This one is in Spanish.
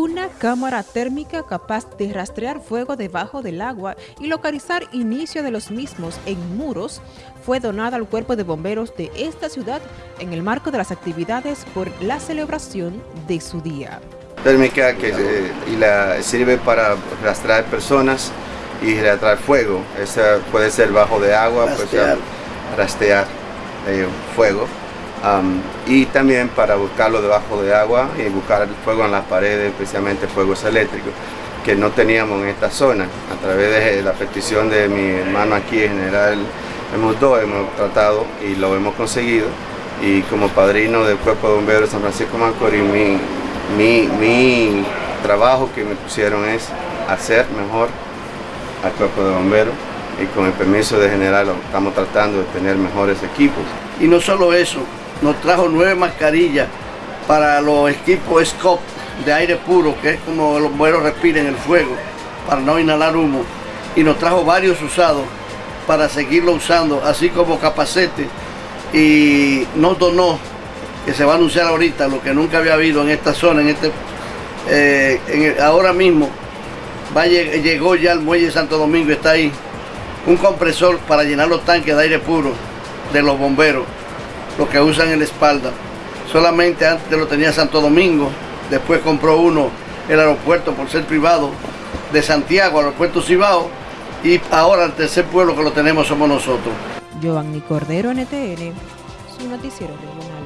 Una cámara térmica capaz de rastrear fuego debajo del agua y localizar inicio de los mismos en muros fue donada al cuerpo de bomberos de esta ciudad en el marco de las actividades por la celebración de su día. Térmica que y la, sirve para rastrear personas y rastrear fuego. Esa puede ser bajo de agua, puede rastrear eh, fuego y también para buscarlo debajo de agua y buscar el fuego en las paredes, especialmente fuegos eléctricos, que no teníamos en esta zona. A través de la petición de mi hermano aquí, en general, hemos dos, hemos tratado y lo hemos conseguido. Y como padrino del Cuerpo de Bomberos de San Francisco Macorís, mi, mi, mi trabajo que me pusieron es hacer mejor al Cuerpo de Bomberos y con el permiso de general estamos tratando de tener mejores equipos. Y no solo eso, nos trajo nueve mascarillas para los equipos SCOP de aire puro, que es como los bomberos respiren el fuego, para no inhalar humo. Y nos trajo varios usados para seguirlo usando, así como capacete. Y nos donó, que se va a anunciar ahorita, lo que nunca había habido en esta zona, en este, eh, ahora mismo, va, llegó ya al muelle Santo Domingo, está ahí, un compresor para llenar los tanques de aire puro de los bomberos lo que usan en la espalda. Solamente antes lo tenía Santo Domingo, después compró uno el aeropuerto por ser privado de Santiago, aeropuerto Cibao, y ahora el tercer pueblo que lo tenemos somos nosotros. Giovanni Cordero, NTN, su noticiero regional.